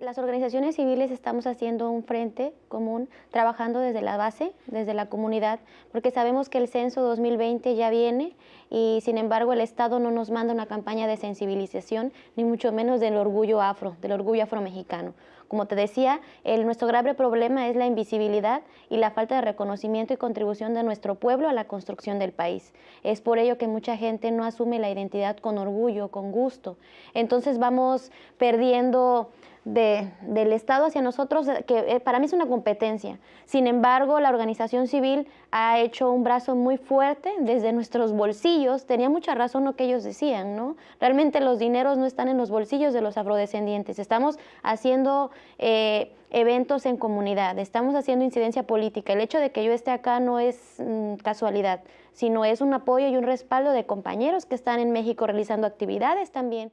Las organizaciones civiles estamos haciendo un frente común, trabajando desde la base, desde la comunidad, porque sabemos que el censo 2020 ya viene y sin embargo el Estado no nos manda una campaña de sensibilización, ni mucho menos del orgullo afro, del orgullo afromexicano. Como te decía, nuestro grave problema es la invisibilidad y la falta de reconocimiento y contribución de nuestro pueblo a la construcción del país. Es por ello que mucha gente no asume la identidad con orgullo, con gusto. Entonces vamos perdiendo de, del Estado hacia nosotros, que eh, para mí es una competencia. Sin embargo, la organización civil ha hecho un brazo muy fuerte desde nuestros bolsillos. Tenía mucha razón lo que ellos decían, ¿no? Realmente los dineros no están en los bolsillos de los afrodescendientes. Estamos haciendo eh, eventos en comunidad, estamos haciendo incidencia política. El hecho de que yo esté acá no es mm, casualidad, sino es un apoyo y un respaldo de compañeros que están en México realizando actividades también.